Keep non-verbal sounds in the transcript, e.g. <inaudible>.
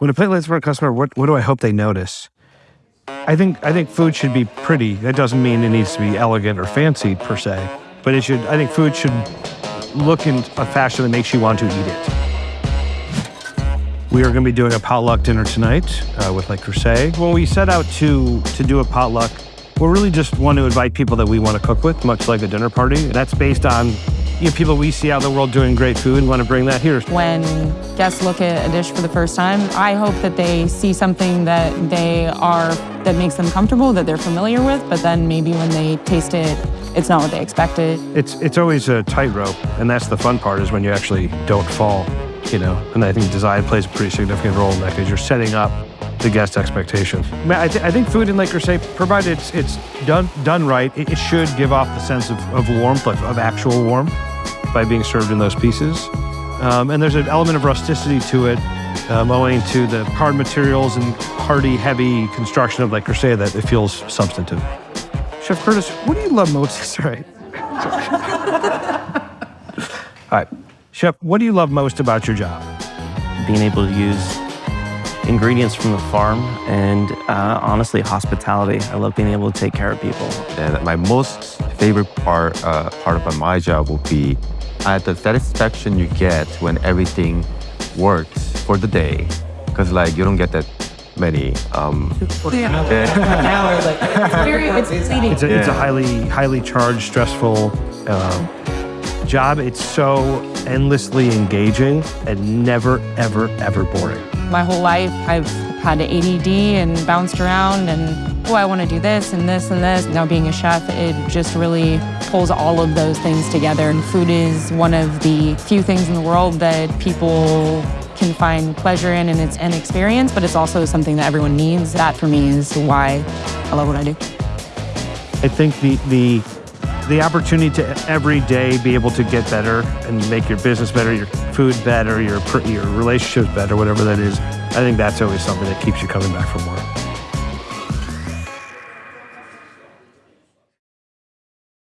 When a plate lands for a customer, what, what do I hope they notice? I think I think food should be pretty. That doesn't mean it needs to be elegant or fancy per se, but it should. I think food should look in a fashion that makes you want to eat it. We are going to be doing a potluck dinner tonight uh, with Le Creuset. When we set out to to do a potluck, we really just want to invite people that we want to cook with, much like a dinner party. That's based on you know, people we see out in the world doing great food and want to bring that here. When guests look at a dish for the first time, I hope that they see something that they are that makes them comfortable, that they're familiar with, but then maybe when they taste it, it's not what they expected. It's it's always a tightrope, and that's the fun part is when you actually don't fall, you know. And I think design plays a pretty significant role in that because you're setting up the guest expectations. I, th I think food in Le Creuset, provided it's, it's done done right, it, it, should give off the sense of, of warmth, of, of actual warmth by being served in those pieces. Um, and there's an element of rusticity to it, um, owing to the hard materials and hardy, heavy construction of Le Creuset that it feels substantive. Chef Curtis, what do you love most? <laughs> Sorry. <laughs> All right. Chef, what do you love most about your job? Being able to use ingredients from the farm and uh, honestly, hospitality. I love being able to take care of people. And my most favorite part, uh, part about my job will be uh, the satisfaction you get when everything works for the day. Because like you don't get that many. Um, <laughs> yeah. it's, it's, it's, a, it's a highly, highly charged, stressful uh, job. It's so endlessly engaging and never, ever, ever boring. My whole life, I've had ADD and bounced around and, oh, I want to do this and this and this. Now being a chef, it just really pulls all of those things together. And food is one of the few things in the world that people can find pleasure in and it's an experience, but it's also something that everyone needs. That for me is why I love what I do. I think the, the the opportunity to every day be able to get better and make your business better, your food better, your your relationships better, whatever that is. I think that's always something that keeps you coming back for more.